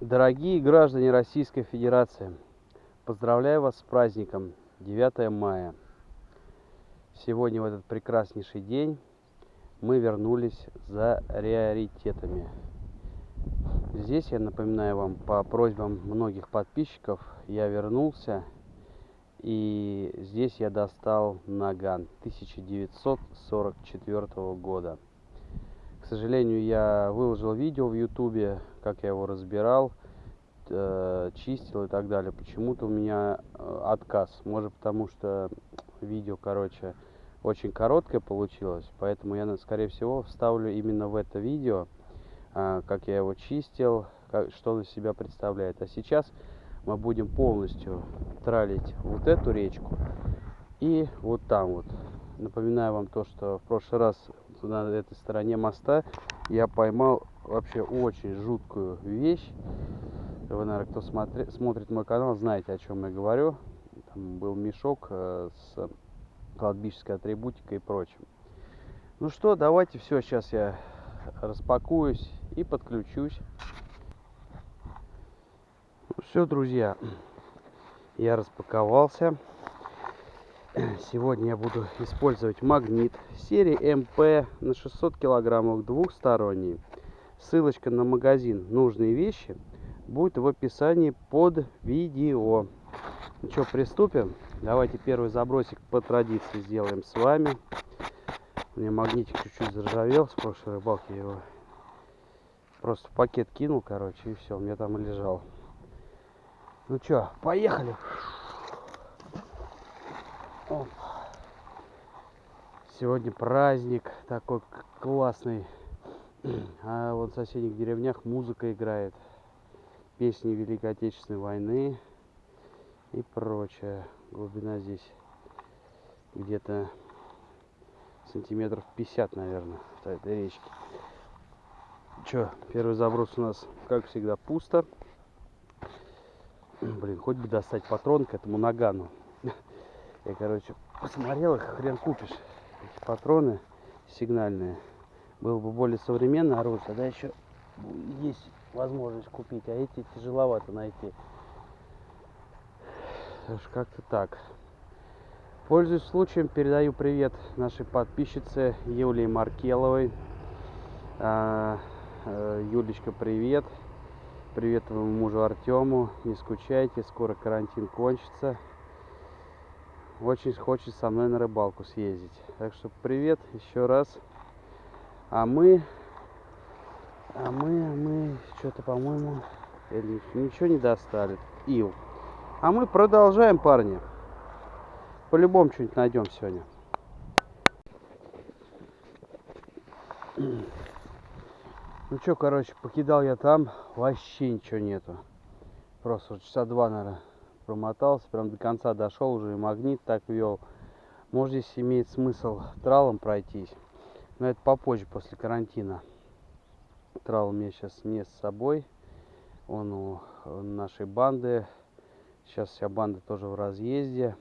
Дорогие граждане Российской Федерации, поздравляю вас с праздником 9 мая. Сегодня в этот прекраснейший день мы вернулись за приоритетами. Здесь я напоминаю вам по просьбам многих подписчиков, я вернулся и здесь я достал наган 1944 года. Сожалению, я выложил видео в ютубе, как я его разбирал, э, чистил и так далее. Почему-то у меня э, отказ. Может потому что видео, короче, очень короткое получилось. Поэтому я, скорее всего, вставлю именно в это видео, э, как я его чистил, как, что он из себя представляет. А сейчас мы будем полностью тралить вот эту речку и вот там вот. Напоминаю вам то, что в прошлый раз на этой стороне моста я поймал вообще очень жуткую вещь. Вы, наверное, кто смотри, смотрит мой канал, знаете, о чем я говорю. Там был мешок э, с кладбищеской атрибутикой и прочим. Ну что, давайте все, сейчас я распакуюсь и подключусь. Все, друзья, я распаковался. Сегодня я буду использовать магнит серии МП на 600 килограммов двухсторонний. Ссылочка на магазин «Нужные вещи» будет в описании под видео. Ну что, приступим? Давайте первый забросик по традиции сделаем с вами. У меня магнитик чуть-чуть заржавел с прошлой рыбалки. Его просто в пакет кинул, короче, и все, у меня там лежал. Ну что, поехали. Сегодня праздник такой классный. А вот в соседних деревнях музыка играет. Песни Великой Отечественной войны и прочее. Глубина здесь где-то сантиметров 50, наверное, в этой речке. Че, первый заброс у нас, как всегда, пусто. Блин, хоть бы достать патрон к этому нагану. Я, короче, посмотрел их, хрен купишь. Эти патроны сигнальные. Было бы более современное оружие, тогда еще есть возможность купить. А эти тяжеловато найти. Как-то так. Пользуясь случаем, передаю привет нашей подписчице Юлии Маркеловой. А, э, Юлечка, привет. Привет твоему мужу Артему. Не скучайте, скоро карантин кончится. Очень хочет со мной на рыбалку съездить. Так что привет еще раз. А мы... А мы, мы что-то, по-моему, ничего не достали. Ил. А мы продолжаем, парни. По-любому что-нибудь найдем сегодня. Ну что, короче, покидал я там, вообще ничего нету. Просто часа два, наверное, промотался, прям до конца дошел уже, и магнит так вел. Может, здесь имеет смысл тралом пройтись, но это попозже, после карантина. Трал у меня сейчас не с собой, он у нашей банды. Сейчас вся банда тоже в разъезде.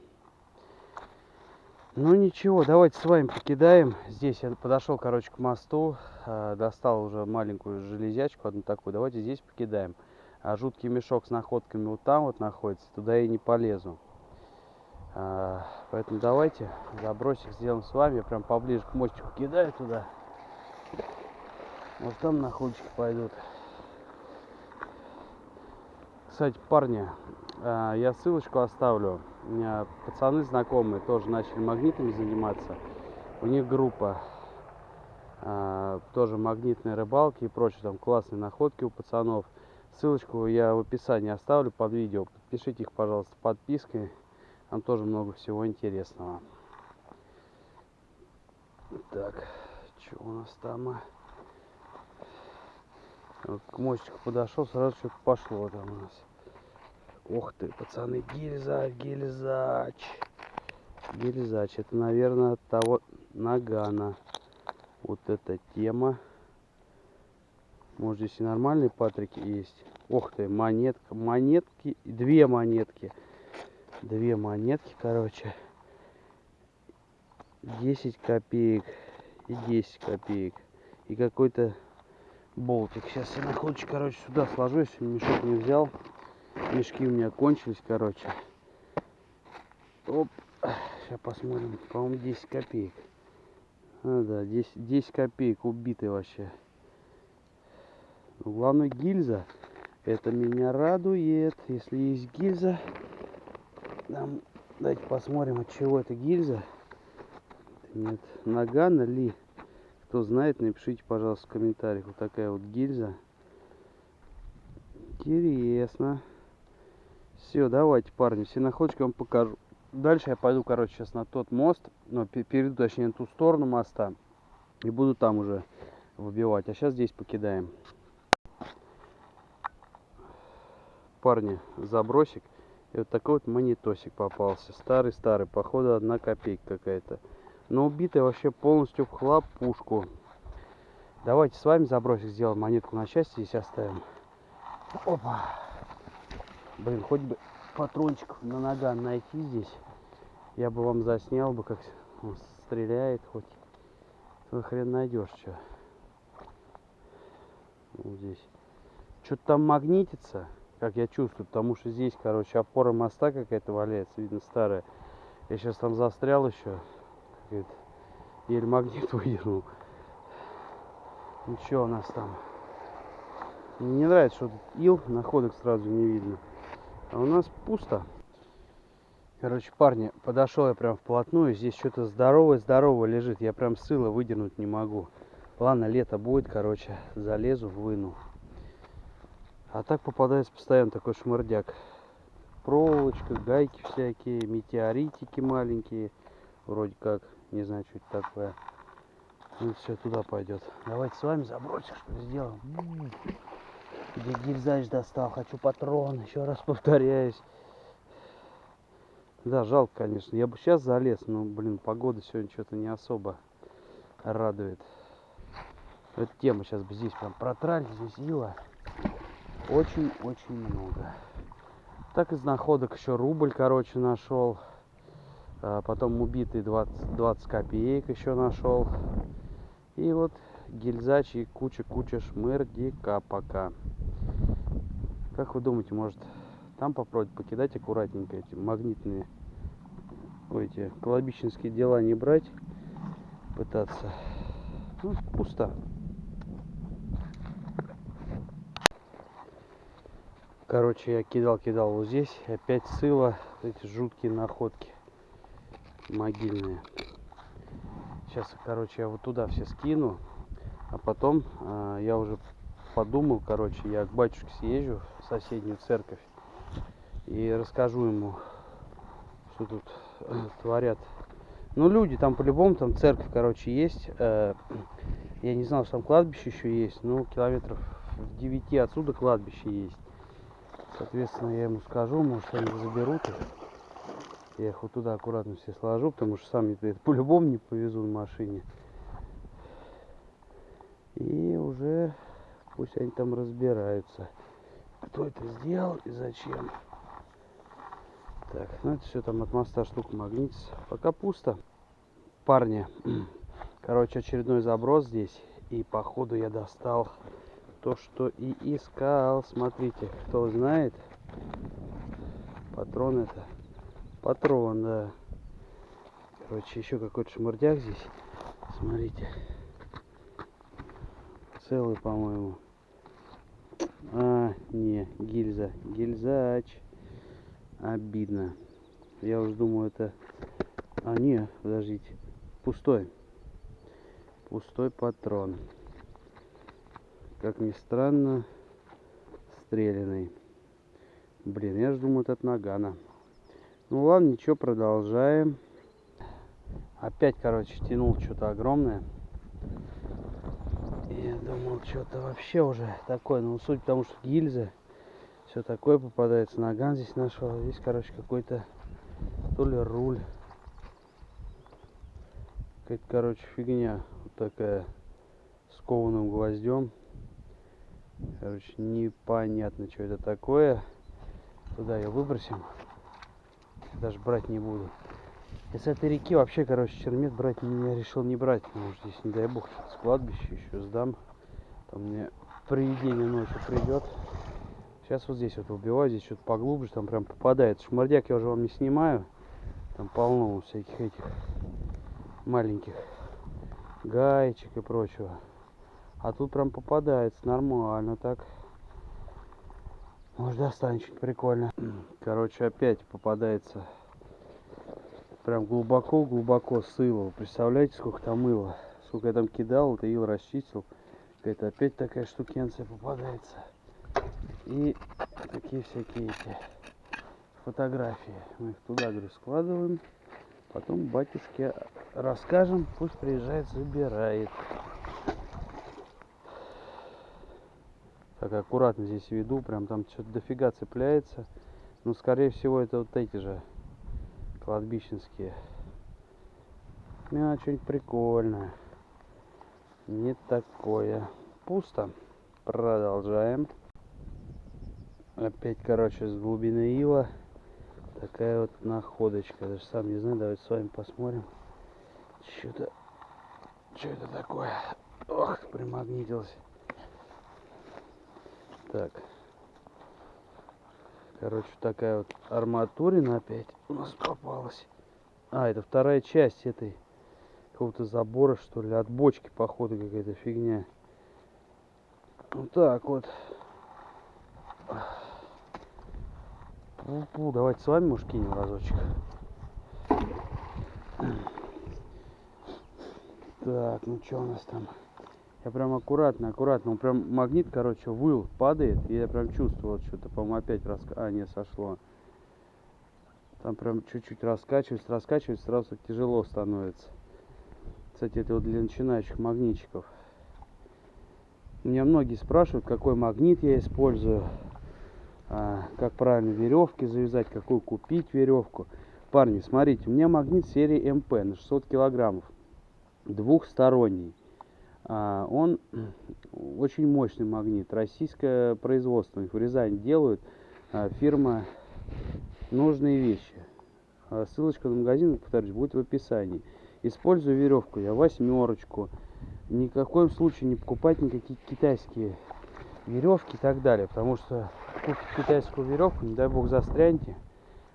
Ну ничего, давайте с вами покидаем. Здесь я подошел, короче, к мосту, э, достал уже маленькую железячку, одну такую. Давайте здесь покидаем. А жуткий мешок с находками вот там вот находится, туда я не полезу. А, поэтому давайте забросик сделаем с вами. Я прям поближе к мостику кидаю туда. Вот там находочки пойдут. Кстати, парни, а, я ссылочку оставлю. У меня пацаны знакомые тоже начали магнитами заниматься. У них группа а, тоже магнитные рыбалки и прочее. Там классные находки у пацанов. Ссылочку я в описании оставлю под видео. Подпишите их, пожалуйста, подпиской. Там тоже много всего интересного. Так, что у нас там? Вот к мостику подошел, сразу что-то пошло там у нас. Ух ты, пацаны, гильзач, гильзач. Гильзач, это, наверное, от того нагана. Вот эта тема. Может, здесь и нормальные патрики есть. Ох ты, монетка, монетки, две монетки. Две монетки, короче. 10 копеек и 10 копеек. И какой-то болтик. Сейчас я находочку, короче, сюда сложу, если мешок не взял. Мешки у меня кончились, короче. Оп. Сейчас посмотрим. По-моему, 10 копеек. А, да, 10, 10 копеек убитый вообще. Но главное гильза. Это меня радует. Если есть гильза. Нам... Давайте посмотрим, от чего это гильза. Нет, нагана ли? Кто знает, напишите, пожалуйста, в комментариях. Вот такая вот гильза. Интересно. Все, давайте, парни, все находочки вам покажу. Дальше я пойду, короче, сейчас на тот мост. Но перейду, точнее, на ту сторону моста. И буду там уже выбивать. А сейчас здесь покидаем. Парни, забросик. И вот такой вот монетосик попался. Старый-старый. Походу, одна копейка какая-то но убитая вообще полностью в хлопушку. Давайте с вами забросик сделаем, монетку на части здесь оставим. Опа. Блин, хоть бы патрончик на наган найти здесь. Я бы вам заснял бы, как он стреляет хоть. Твой хрен найдешь, что. Вот здесь. Что-то там магнитится, как я чувствую, потому что здесь, короче, опора моста какая-то валяется, видно, старая. Я сейчас там застрял еще еле магнит выдернул. Ничего у нас там. Мне не нравится, что тут ил, находок сразу не видно. А у нас пусто. Короче, парни, подошел я прям вплотную. Здесь что-то здоровое-здоровое лежит. Я прям сыло выдернуть не могу. Ладно, лето будет, короче, залезу, выну. А так попадается постоянно такой шмырдяк. Проволочка, гайки всякие, метеоритики маленькие. Вроде как. Не знаю, что это такое. Ну, все туда пойдет. Давайте с вами забросим, что ли, сделаем. Гильзач достал. Хочу патрон. Еще раз повторяюсь. Да, жалко, конечно. Я бы сейчас залез, но, блин, погода сегодня что-то не особо радует. Эта тема сейчас бы здесь прям протралить. Здесь ила очень-очень много. Так из находок еще рубль, короче, нашел. А потом убитый 20, 20 копеек еще нашел. И вот гильзач и куча-куча шмырдика пока. Как вы думаете, может там попробовать покидать аккуратненько эти магнитные, ой, эти колобищенские дела не брать, пытаться. Ну, пусто. Короче, я кидал-кидал вот здесь, опять сыло, эти жуткие находки могильные. Сейчас, короче, я вот туда все скину. А потом э, я уже подумал, короче, я к батюшке съезжу в соседнюю церковь. И расскажу ему, что тут творят. Ну, люди там по-любому, там церковь, короче, есть. Э, я не знал, что там кладбище еще есть. Ну, километров в 9 отсюда кладбище есть. Соответственно, я ему скажу, может, они заберут их. Я их вот туда аккуратно все сложу, потому что сам это по-любому не повезу на машине. И уже пусть они там разбираются, кто это сделал и зачем. Так, ну это все там от моста штука магнитится. Пока пусто. Парни, короче, очередной заброс здесь. И походу я достал то, что и искал. Смотрите, кто знает, патрон это Патрон, да. Короче, еще какой-то шмурдяк здесь. Смотрите. Целый, по-моему. А, не, гильза. Гильзач. Обидно. Я уже думаю, это... А, не, подождите. Пустой. Пустой патрон. Как ни странно, стрелянный. Блин, я же думаю, это от нагана. Ну ладно, ничего, продолжаем. Опять, короче, тянул что-то огромное. Я думал, что-то вообще уже такое. Ну, суть в том, что гильзы, все такое попадается. Наган здесь нашел. Здесь, короче, какой-то то ли руль. Какая-то, короче, фигня. Вот такая с кованым гвоздем. Короче, непонятно, что это такое. Туда ее выбросим даже брать не буду. И с этой реки вообще, короче, чермет брать я решил не брать, потому что здесь, не дай бог, с кладбища еще сдам. Там мне привидение ночью придет. Сейчас вот здесь вот убиваю, здесь что-то поглубже, там прям попадает. Шмардяк я уже вам не снимаю. Там полно всяких этих маленьких гаечек и прочего. А тут прям попадается нормально так. Может достанет что-нибудь прикольно. Короче, опять попадается прям глубоко-глубоко с ила. Представляете, сколько там мыла? Сколько я там кидал, это ил расчистил. Это опять такая штукенция попадается. И такие всякие эти фотографии. Мы их туда, говорю, складываем. Потом батюшке расскажем, пусть приезжает, забирает. Так аккуратно здесь веду, прям там что-то дофига цепляется. Ну, скорее всего, это вот эти же кладбищенские. Ну, что-нибудь прикольное. Не такое. Пусто. Продолжаем. Опять, короче, с глубины ила такая вот находочка. Даже сам не знаю, давайте с вами посмотрим. Что-то... Что это такое? Ох, примагнитился. Так. Короче, такая вот арматурина опять у нас попалась. А, это вторая часть этой какого-то забора, что ли, от бочки, походу, какая-то фигня. Вот так вот. Пу-пу, давайте с вами, может, кинем разочек. Так, ну что у нас там? Я прям аккуратно, аккуратно. Он прям магнит, короче, выл, падает. И я прям чувствовал что-то, по-моему, опять рас... А, не, сошло. Там прям чуть-чуть раскачивается, раскачивается, сразу тяжело становится. Кстати, это вот для начинающих магнитчиков. Меня многие спрашивают, какой магнит я использую, а, как правильно веревки завязать, какую купить веревку. Парни, смотрите, у меня магнит серии МП на 600 килограммов, двухсторонний. А, он очень мощный магнит, российское производство, их в Рязани делают, а, фирма «Нужные вещи». А, ссылочка на магазин, повторюсь, будет в описании. Использую веревку я восьмерочку. Ни в коем случае не покупать никакие китайские веревки и так далее. Потому что купите китайскую веревку, не дай бог застряньте,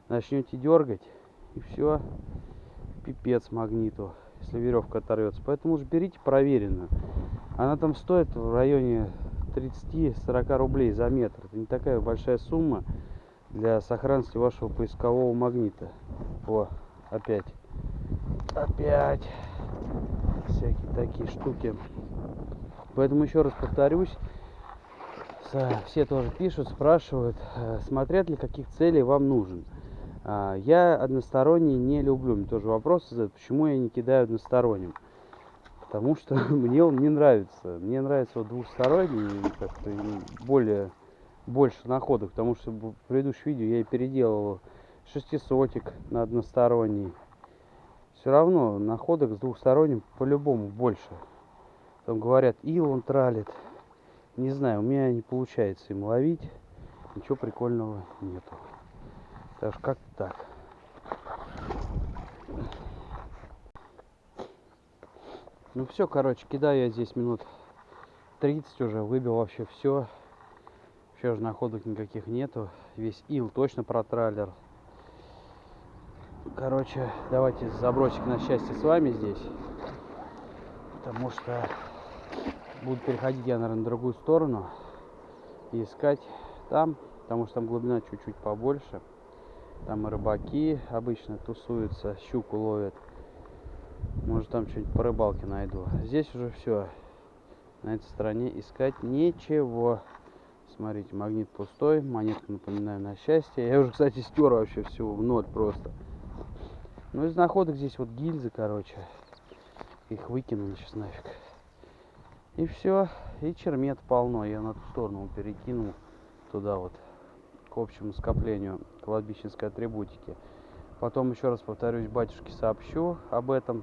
начнете дергать и все, пипец магниту если веревка оторвется. Поэтому уж берите проверенную. Она там стоит в районе 30-40 рублей за метр. Это не такая большая сумма для сохранности вашего поискового магнита. О, опять. Опять. Всякие такие штуки. Поэтому еще раз повторюсь. Все тоже пишут, спрашивают, э, смотрят ли каких целей вам нужен. А, я односторонний не люблю. Мне тоже вопрос задают, почему я не кидаю односторонним. Потому что мне он не нравится. Мне нравится вот двухсторонний, как-то более, больше находок. Потому что в предыдущем видео я и переделал шестисотик на односторонний. Все равно находок с двухсторонним по-любому больше. Там говорят, ил он тралит. Не знаю, у меня не получается им ловить. Ничего прикольного нету. Так как так. Ну все, короче, кидаю я здесь минут 30 уже, выбил вообще все. Вообще уже находок никаких нету. Весь ил точно протраллер. Короче, давайте забросик на счастье с вами здесь. Потому что буду переходить я, наверное, на другую сторону. И искать там, потому что там глубина чуть-чуть побольше. Там рыбаки обычно тусуются, щуку ловят. Может там что-нибудь по рыбалке найду. Здесь уже все. На этой стороне искать ничего. Смотрите, магнит пустой, монетку напоминаю на счастье. Я уже, кстати, стер вообще все в ноль просто. Ну, из находок здесь вот гильзы, короче. Их выкинули сейчас нафиг. И все. И чермет полно. Я на ту сторону перекинул туда вот к общему скоплению кладбищенской атрибутики. Потом еще раз повторюсь, батюшке сообщу об этом.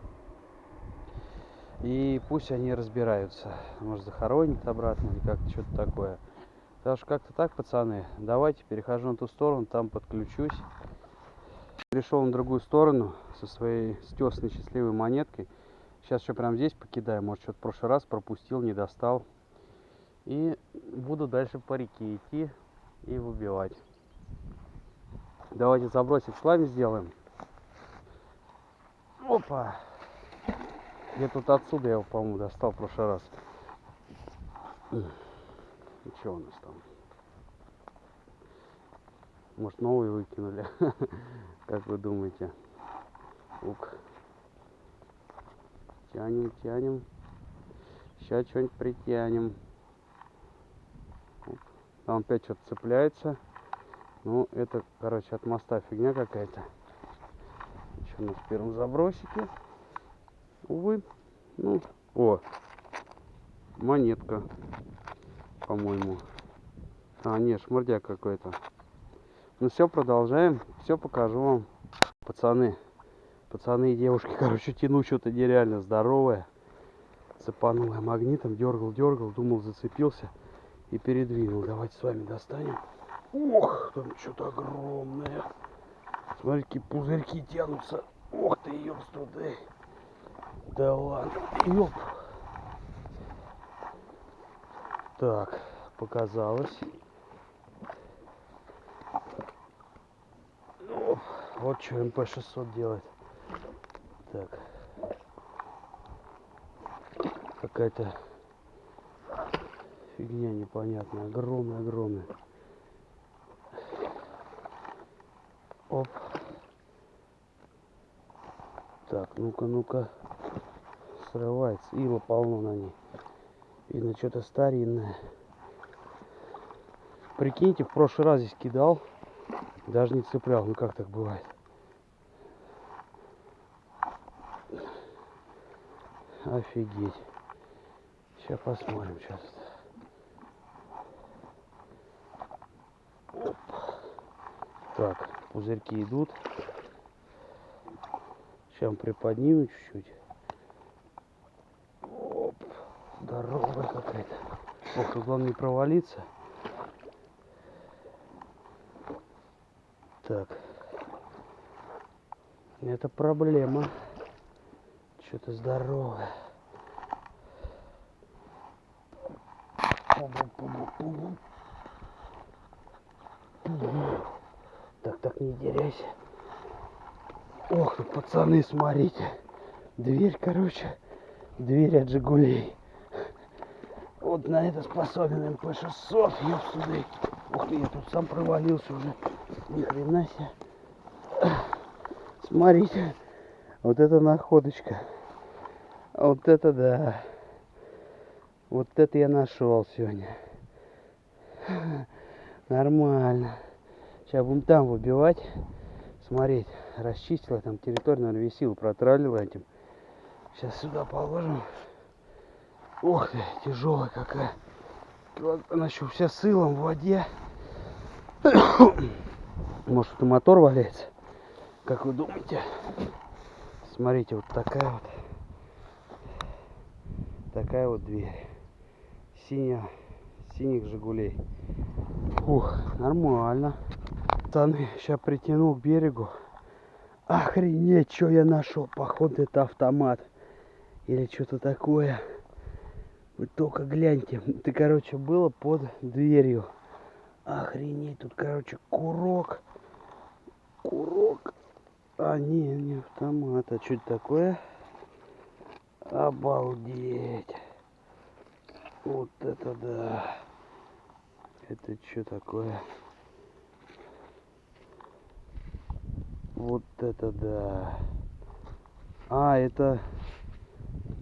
И пусть они разбираются. Может захоронят обратно или как-то что-то такое. Так что как-то так, пацаны. Давайте перехожу на ту сторону, там подключусь. Перешел на другую сторону со своей стесной счастливой монеткой. Сейчас еще прям здесь покидаю. Может, что-то в прошлый раз пропустил, не достал. И буду дальше по реке идти и выбивать. Давайте забросик с вами сделаем. Опа! Я тут отсюда я его, по-моему, достал в прошлый раз. И что у нас там? Может, новые выкинули? Как вы думаете? Ук. Тянем, тянем. Сейчас что-нибудь притянем. Там опять что-то цепляется. Ну, это, короче, от моста фигня какая-то. Еще в первом забросике. Увы. Ну, о, монетка, по-моему. А, нет, шмурдяк какой-то. Ну все, продолжаем. Все покажу вам. Пацаны, пацаны и девушки, короче, тяну что-то нереально здоровое. Цепанул я магнитом, дергал, дергал, думал, зацепился и передвинул. Давайте с вами достанем. Ох, там что-то огромное. Смотрите, какие пузырьки тянутся. Ох ты, ёпстуды. Да ладно, ёп. Так, показалось. Оп, вот что МП-600 делает. Так. Какая-то фигня непонятная. Огромная-огромная. Оп. Так, ну-ка, ну-ка. Срывается. Ила полно на ней. Видно, что-то старинное. Прикиньте, в прошлый раз здесь кидал. Даже не цеплял. Ну как так бывает? Офигеть. Сейчас посмотрим. Сейчас. Так, пузырьки идут. Сейчас приподниму чуть-чуть. Оп, здоровая какая-то. Ох, главное не провалиться. Так. Это проблема. Что-то здоровое. Так, так, не деряйся. Ох, тут пацаны, смотрите. Дверь, короче, дверь от Жигулей. Вот на это способен МП-600, ёпсуды. Ух ты, я тут сам провалился уже. Ни хрена себе. Смотрите, вот это находочка. Вот это да. Вот это я нашел сегодня. Нормально. Сейчас будем там выбивать смотреть, расчистила там территорию, наверное, висила, протралила этим. Сейчас сюда положим. Ох ты, тяжелая какая. Она еще вся сылом в воде. Может, это мотор валяется? Как вы думаете? Смотрите, вот такая вот. Такая вот дверь. Синяя, синих Жигулей. Ух, нормально пацаны, сейчас притянул к берегу. Охренеть, что я нашел. Походу это автомат. Или что-то такое. Вы только гляньте. Это, короче, было под дверью. Охренеть, тут, короче, курок. Курок. А, не, не автомат. А что это такое? Обалдеть. Вот это да. Это что такое? Вот это да. А, это...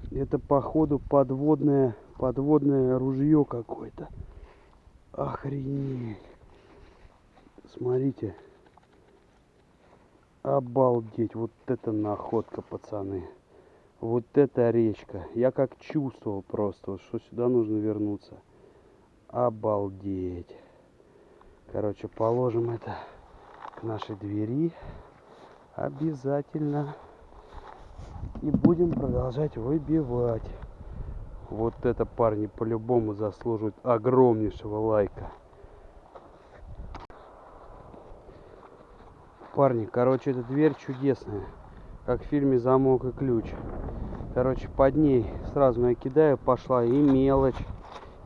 Это походу подводное... Подводное ружье какое-то. Охренеть. Смотрите. Обалдеть. Вот это находка, пацаны. Вот это речка. Я как чувствовал просто, что сюда нужно вернуться. Обалдеть. Короче, положим это к нашей двери обязательно. И будем продолжать выбивать. Вот это парни по-любому заслуживают огромнейшего лайка. Парни, короче, эта дверь чудесная. Как в фильме «Замок и ключ». Короче, под ней сразу я кидаю, пошла и мелочь,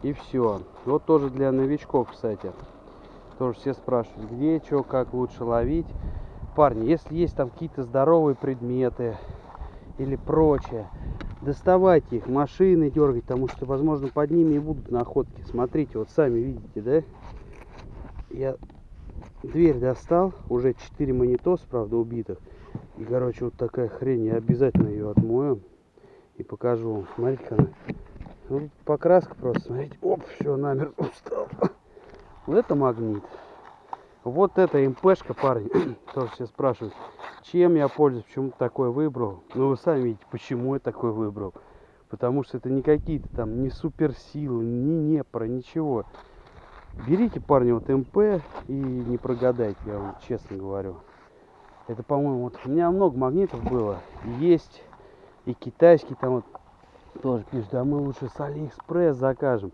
И все. Вот тоже для новичков, кстати. Тоже все спрашивают, где, что, как лучше ловить. Парни, если есть там какие-то здоровые предметы или прочее, доставайте их, машины дергать, потому что, возможно, под ними и будут находки. Смотрите, вот сами видите, да? Я дверь достал, уже 4 монитос, правда, убитых. И, короче, вот такая хрень, я обязательно ее отмою и покажу вам. Смотрите-ка она. Ну, покраска просто, смотрите. Оп, все, намертво устал. Вот это магнит. Вот это МПшка, парни. Тоже все спрашивают, чем я пользуюсь, почему такой выбрал. Ну, вы сами видите, почему я такой выбрал. Потому что это не какие-то там, не суперсилы, не непро, ничего. Берите, парни, вот МП и не прогадайте, я вам честно говорю. Это, по-моему, вот у меня много магнитов было. Есть и китайский там вот тоже пишут, да мы лучше с Алиэкспресс закажем.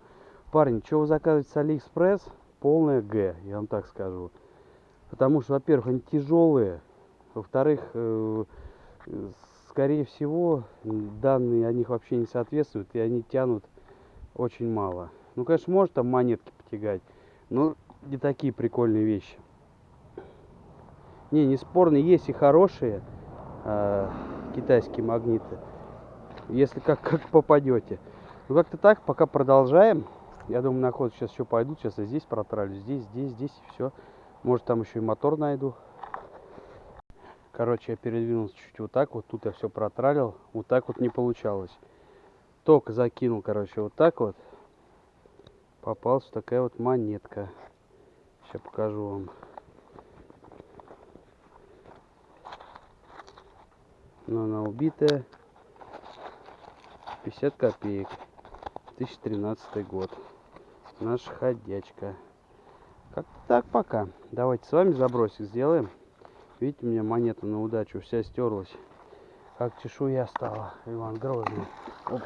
Парни, что вы заказываете с Алиэкспресс? Полное Г, я вам так скажу. Потому что, во-первых, они тяжелые. Во-вторых, э, скорее всего, данные о них вообще не соответствуют, и они тянут очень мало. Ну, конечно, может там монетки потягать, но не такие прикольные вещи. Не, не спорно, есть и хорошие э, китайские магниты если как, как попадете. Ну как-то так, пока продолжаем. Я думаю, на ход сейчас еще пойду. Сейчас я здесь протралю, здесь, здесь, здесь и все. Может там еще и мотор найду. Короче, я передвинулся чуть вот так вот. Тут я все протралил. Вот так вот не получалось. Ток закинул, короче, вот так вот. Попалась такая вот монетка. Сейчас покажу вам. Но она убитая. 50 копеек. 2013 год. Наша ходячка. Как так пока? Давайте с вами забросик сделаем. Видите у меня монета на удачу вся стерлась. Как чешуя стала иван грозный. Оп.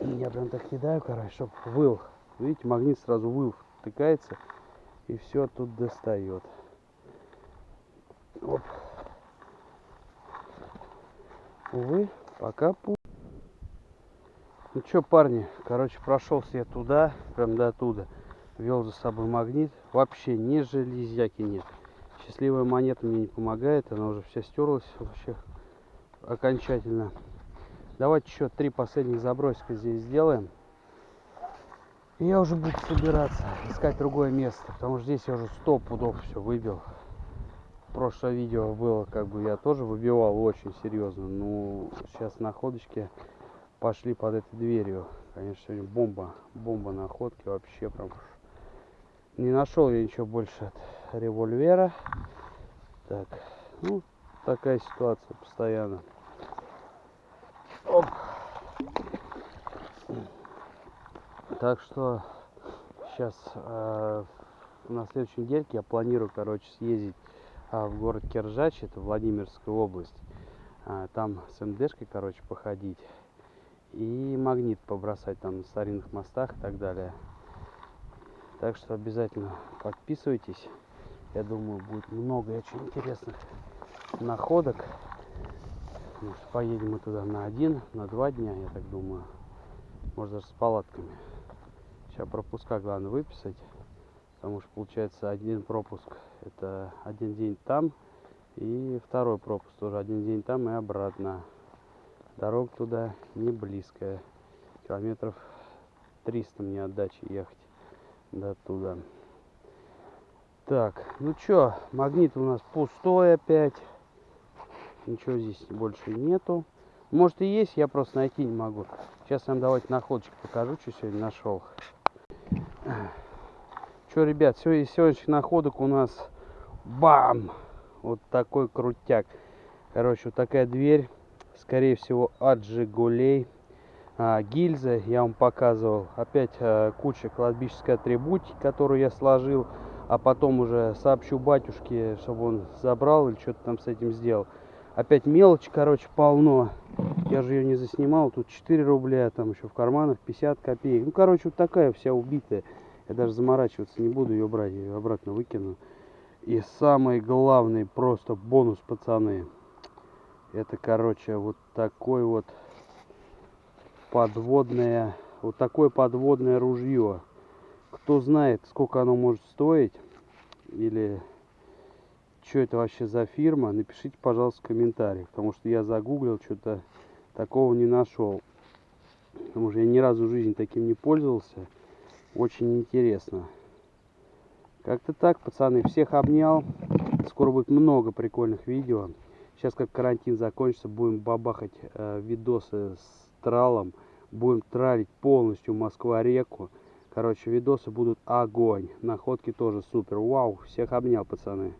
я прям так кидаю короче чтобы выл. Видите магнит сразу выл втыкается и все тут достает Оп. увы пока пу ну что, парни, короче, прошелся я туда, прям до туда. Вел за собой магнит. Вообще ни железяки нет. Счастливая монета мне не помогает. Она уже вся стерлась вообще окончательно. Давайте еще три последних забросика здесь сделаем. И я уже буду собираться, искать другое место. Потому что здесь я уже сто пудов все выбил. Прошлое видео было, как бы я тоже выбивал очень серьезно. Ну, сейчас находочки пошли под этой дверью. Конечно, сегодня бомба, бомба находки вообще прям. Не нашел я ничего больше от револьвера. Так, ну, такая ситуация постоянно. Оп. Так что сейчас э, на следующей недельке я планирую, короче, съездить э, в город Киржач, это Владимирская область. Э, там с МДшкой, короче, походить и магнит побросать там на старинных мостах и так далее. Так что обязательно подписывайтесь. Я думаю, будет много очень интересных находок. Может, поедем мы туда на один, на два дня, я так думаю. Может, даже с палатками. Сейчас пропуска главное выписать. Потому что получается один пропуск. Это один день там. И второй пропуск тоже один день там и обратно. Дорога туда не близкая. Километров 300 мне отдачи ехать до туда. Так, ну чё, магнит у нас пустой опять. Ничего здесь больше нету. Может и есть, я просто найти не могу. Сейчас вам давайте находочки покажу, что сегодня нашел. Что, ребят, из сегодняшних находок у нас бам! Вот такой крутяк. Короче, вот такая дверь скорее всего от Жигулей. А, гильзы я вам показывал. Опять а, куча кладбищеской атрибутики, которую я сложил. А потом уже сообщу батюшке, чтобы он забрал или что-то там с этим сделал. Опять мелочь, короче, полно. Я же ее не заснимал. Тут 4 рубля, там еще в карманах 50 копеек. Ну, короче, вот такая вся убитая. Я даже заморачиваться не буду ее брать. Я ее обратно выкину. И самый главный просто бонус, пацаны. Это, короче, вот такой вот подводная вот такое подводное ружье. Кто знает, сколько оно может стоить, или что это вообще за фирма, напишите, пожалуйста, в комментариях. Потому что я загуглил, что-то такого не нашел. Потому что я ни разу в жизни таким не пользовался. Очень интересно. Как-то так, пацаны. Всех обнял. Скоро будет много прикольных видео. Сейчас, как карантин закончится, будем бабахать э, видосы с тралом. Будем тралить полностью Москва-реку. Короче, видосы будут огонь. Находки тоже супер. Вау, всех обнял, пацаны.